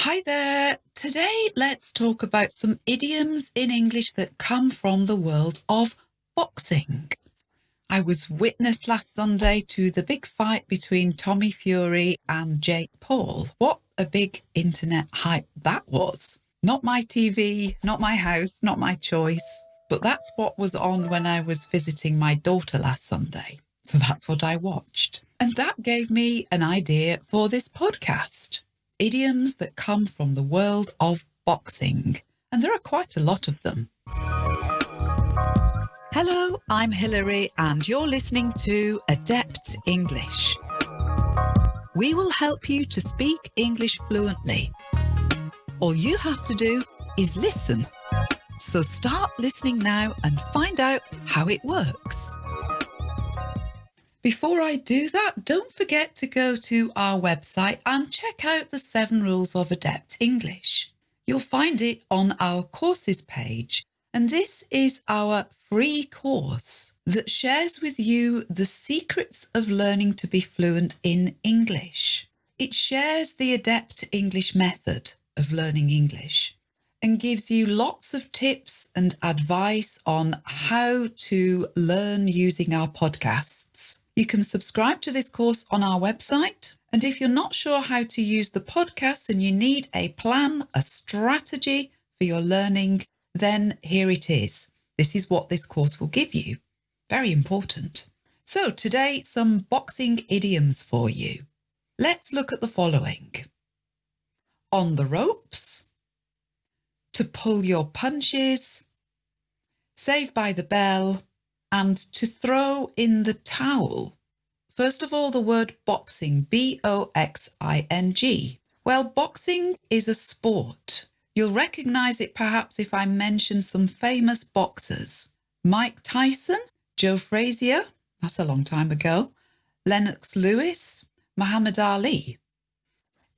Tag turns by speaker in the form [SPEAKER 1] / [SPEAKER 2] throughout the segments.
[SPEAKER 1] Hi there. Today, let's talk about some idioms in English that come from the world of boxing. I was witness last Sunday to the big fight between Tommy Fury and Jake Paul. What a big internet hype that was. Not my TV, not my house, not my choice, but that's what was on when I was visiting my daughter last Sunday. So that's what I watched. And that gave me an idea for this podcast idioms that come from the world of boxing. And there are quite a lot of them. Hello, I'm Hilary, and you're listening to Adept English. We will help you to speak English fluently. All you have to do is listen. So start listening now and find out how it works. Before I do that, don't forget to go to our website and check out the seven rules of adept English. You'll find it on our courses page. And this is our free course that shares with you the secrets of learning to be fluent in English. It shares the adept English method of learning English and gives you lots of tips and advice on how to learn using our podcasts. You can subscribe to this course on our website. And if you're not sure how to use the podcast and you need a plan, a strategy for your learning, then here it is. This is what this course will give you. Very important. So today, some boxing idioms for you. Let's look at the following. On the ropes, to pull your punches, save by the bell, and to throw in the towel. First of all, the word boxing, B O X I N G. Well, boxing is a sport. You'll recognise it perhaps if I mention some famous boxers Mike Tyson, Joe Frazier, that's a long time ago, Lennox Lewis, Muhammad Ali.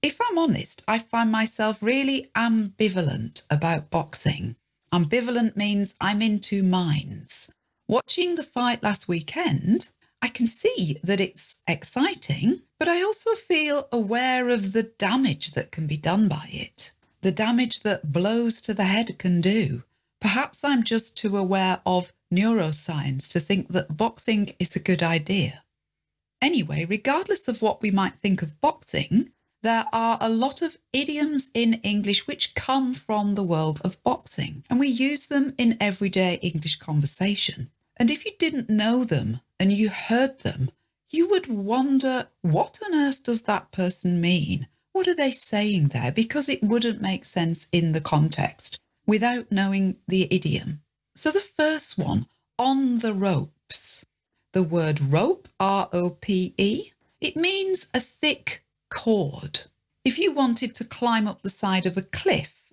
[SPEAKER 1] If I'm honest, I find myself really ambivalent about boxing. Ambivalent means I'm in two minds. Watching the fight last weekend, I can see that it's exciting, but I also feel aware of the damage that can be done by it, the damage that blows to the head can do. Perhaps I'm just too aware of neuroscience to think that boxing is a good idea. Anyway, regardless of what we might think of boxing, there are a lot of idioms in English which come from the world of boxing, and we use them in everyday English conversation. And if you didn't know them and you heard them, you would wonder what on earth does that person mean? What are they saying there? Because it wouldn't make sense in the context without knowing the idiom. So the first one, on the ropes. The word rope, R O P E, it means a thick cord. If you wanted to climb up the side of a cliff,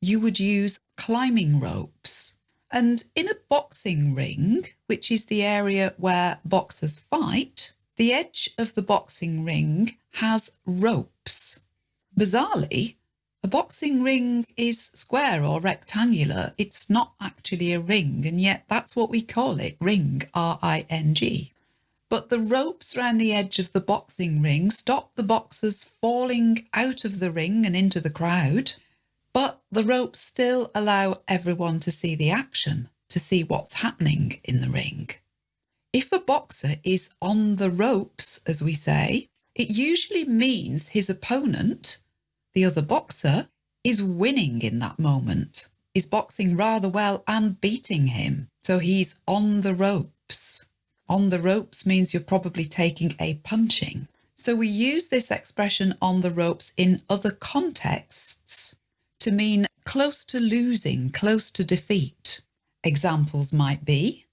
[SPEAKER 1] you would use climbing ropes. And in a boxing ring, which is the area where boxers fight, the edge of the boxing ring has ropes. Bizarrely, a boxing ring is square or rectangular. It's not actually a ring, and yet that's what we call it ring, R I N G. But the ropes around the edge of the boxing ring stop the boxers falling out of the ring and into the crowd but the ropes still allow everyone to see the action, to see what's happening in the ring. If a boxer is on the ropes, as we say, it usually means his opponent, the other boxer, is winning in that moment, is boxing rather well and beating him. So he's on the ropes. On the ropes means you're probably taking a punching. So we use this expression on the ropes in other contexts to mean close to losing, close to defeat. Examples might be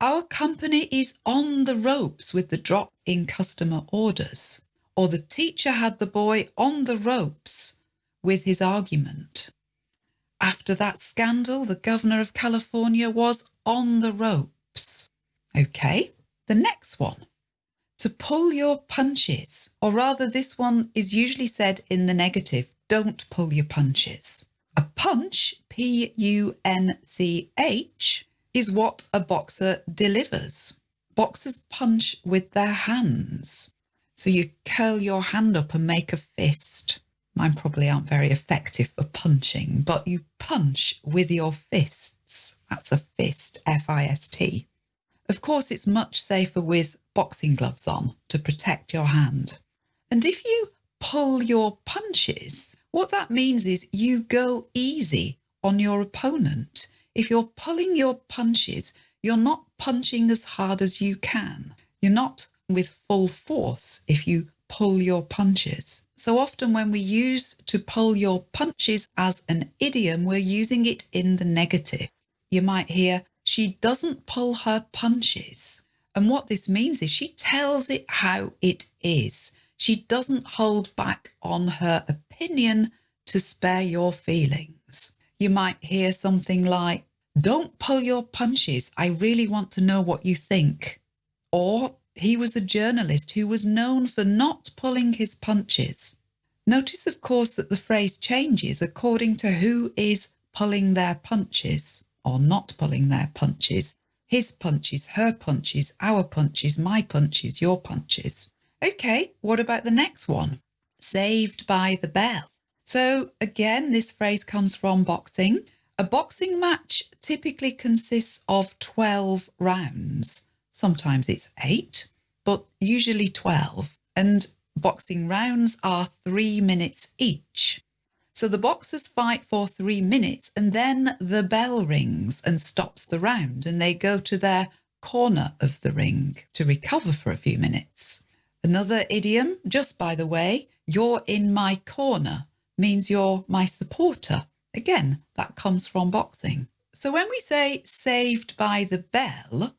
[SPEAKER 1] Our company is on the ropes with the drop in customer orders, or the teacher had the boy on the ropes with his argument. After that scandal, the governor of California was on the ropes. Okay, the next one. To pull your punches, or rather, this one is usually said in the negative don't pull your punches. A punch, P U N C H, is what a boxer delivers. Boxers punch with their hands. So you curl your hand up and make a fist. Mine probably aren't very effective for punching, but you punch with your fists. That's a fist, F I S T. Of course, it's much safer with boxing gloves on to protect your hand. And if you pull your punches, what that means is you go easy on your opponent. If you're pulling your punches, you're not punching as hard as you can. You're not with full force if you pull your punches. So often when we use to pull your punches as an idiom, we're using it in the negative. You might hear, she doesn't pull her punches. And what this means is she tells it how it is. She doesn't hold back on her opinion to spare your feelings. You might hear something like, don't pull your punches. I really want to know what you think. Or he was a journalist who was known for not pulling his punches. Notice, of course, that the phrase changes according to who is pulling their punches or not pulling their punches. His punches, her punches, our punches, my punches, your punches. Okay, what about the next one? Saved by the bell. So again, this phrase comes from boxing. A boxing match typically consists of 12 rounds. Sometimes it's eight, but usually 12. And boxing rounds are three minutes each. So the boxers fight for three minutes and then the bell rings and stops the round and they go to their corner of the ring to recover for a few minutes. Another idiom, just by the way, you're in my corner means you're my supporter. Again, that comes from boxing. So when we say saved by the bell,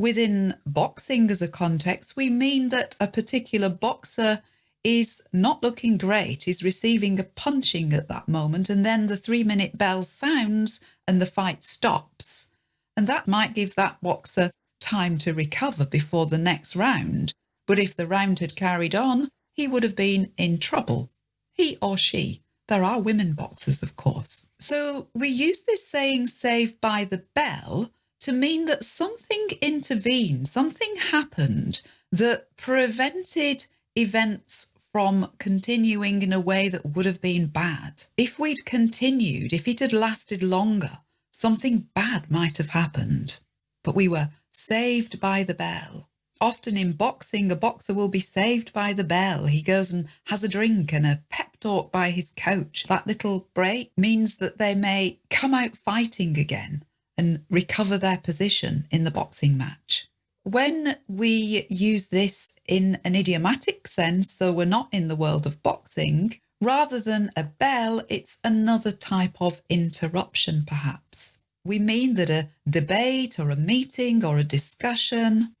[SPEAKER 1] within boxing as a context, we mean that a particular boxer is not looking great, is receiving a punching at that moment, and then the three minute bell sounds and the fight stops. And that might give that boxer time to recover before the next round. But if the round had carried on, he would have been in trouble. He or she. There are women boxers, of course. So we use this saying save by the bell to mean that something intervened, something happened that prevented events from continuing in a way that would have been bad. If we'd continued, if it had lasted longer, something bad might have happened. But we were saved by the bell. Often in boxing, a boxer will be saved by the bell. He goes and has a drink and a pep talk by his coach. That little break means that they may come out fighting again and recover their position in the boxing match. When we use this in an idiomatic sense, so we're not in the world of boxing, rather than a bell, it's another type of interruption, perhaps. We mean that a debate or a meeting or a discussion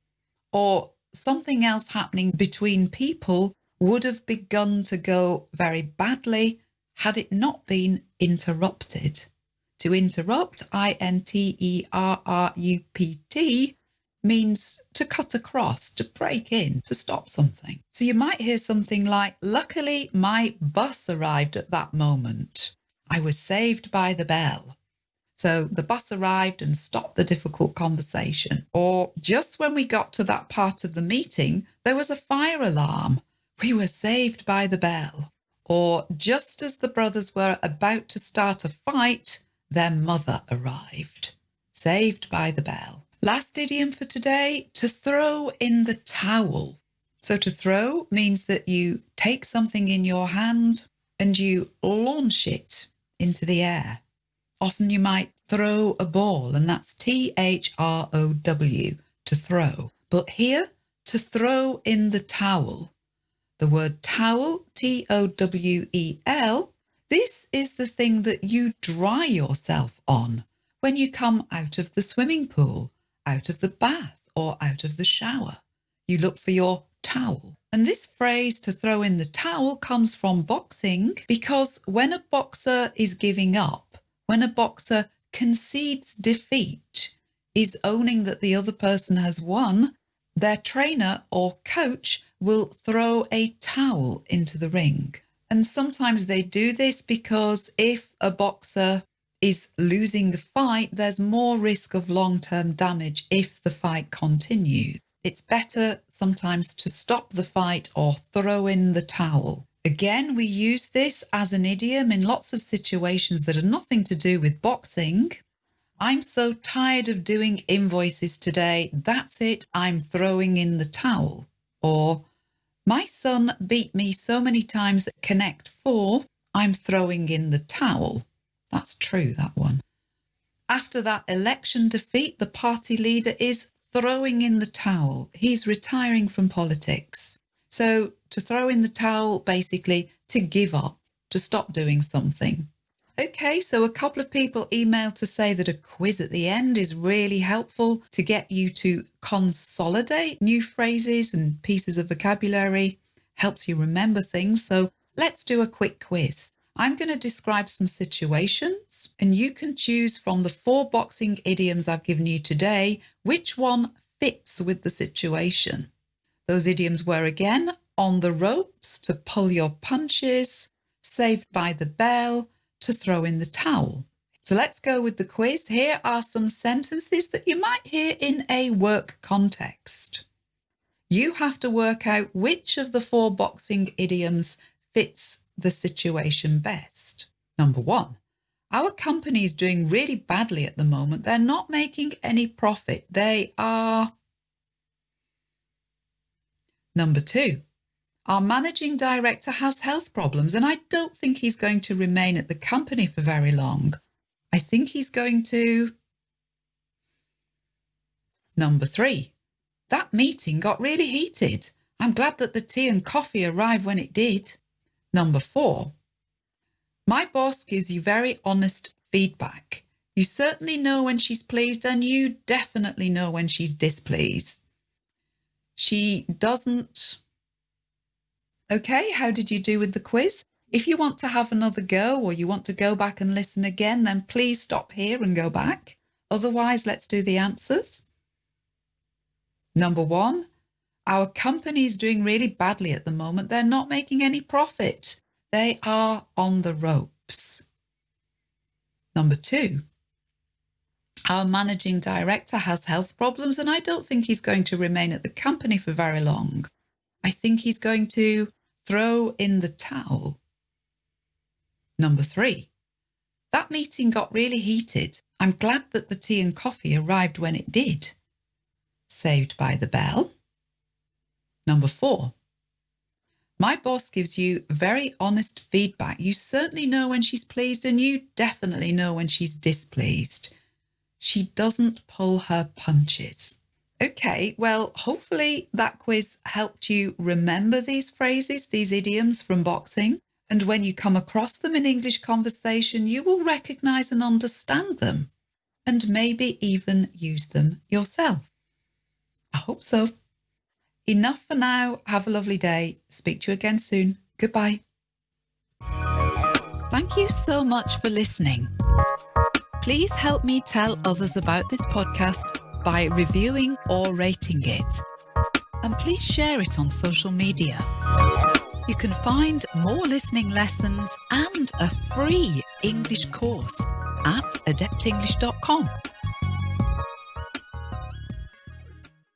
[SPEAKER 1] or something else happening between people would have begun to go very badly had it not been interrupted. To interrupt, I-N-T-E-R-R-U-P-T, means to cut across, to break in, to stop something. So you might hear something like, luckily my bus arrived at that moment. I was saved by the bell. So the bus arrived and stopped the difficult conversation. Or just when we got to that part of the meeting, there was a fire alarm. We were saved by the bell. Or just as the brothers were about to start a fight, their mother arrived. Saved by the bell. Last idiom for today, to throw in the towel. So to throw means that you take something in your hand and you launch it into the air. Often you might throw a ball and that's T-H-R-O-W, to throw. But here, to throw in the towel. The word towel, T-O-W-E-L, this is the thing that you dry yourself on when you come out of the swimming pool out of the bath or out of the shower. You look for your towel. And this phrase to throw in the towel comes from boxing because when a boxer is giving up, when a boxer concedes defeat, is owning that the other person has won, their trainer or coach will throw a towel into the ring. And sometimes they do this because if a boxer is losing the fight, there's more risk of long-term damage if the fight continues. It's better sometimes to stop the fight or throw in the towel. Again, we use this as an idiom in lots of situations that are nothing to do with boxing. I'm so tired of doing invoices today. That's it. I'm throwing in the towel. Or my son beat me so many times at Connect 4. I'm throwing in the towel. That's true, that one. After that election defeat, the party leader is throwing in the towel. He's retiring from politics. So to throw in the towel, basically to give up, to stop doing something. Okay, so a couple of people emailed to say that a quiz at the end is really helpful to get you to consolidate new phrases and pieces of vocabulary, helps you remember things. So let's do a quick quiz. I'm going to describe some situations and you can choose from the four boxing idioms I've given you today, which one fits with the situation. Those idioms were again, on the ropes to pull your punches, saved by the bell, to throw in the towel. So let's go with the quiz. Here are some sentences that you might hear in a work context. You have to work out which of the four boxing idioms fits the situation best. Number one, our company is doing really badly at the moment. They're not making any profit. They are. Number two, our managing director has health problems and I don't think he's going to remain at the company for very long. I think he's going to... Number three, that meeting got really heated. I'm glad that the tea and coffee arrived when it did. Number four, my boss gives you very honest feedback. You certainly know when she's pleased and you definitely know when she's displeased. She doesn't Okay, how did you do with the quiz? If you want to have another go or you want to go back and listen again, then please stop here and go back. Otherwise, let's do the answers. Number one, our company is doing really badly at the moment. They're not making any profit. They are on the ropes. Number two, our managing director has health problems and I don't think he's going to remain at the company for very long. I think he's going to throw in the towel. Number three, that meeting got really heated. I'm glad that the tea and coffee arrived when it did. Saved by the bell. Number four, my boss gives you very honest feedback. You certainly know when she's pleased and you definitely know when she's displeased. She doesn't pull her punches. Okay, well, hopefully that quiz helped you remember these phrases, these idioms from boxing. And when you come across them in English conversation, you will recognize and understand them and maybe even use them yourself. I hope so. Enough for now. Have a lovely day. Speak to you again soon. Goodbye. Thank you so much for listening. Please help me tell others about this podcast by reviewing or rating it. And please share it on social media. You can find more listening lessons and a free English course at adeptenglish.com.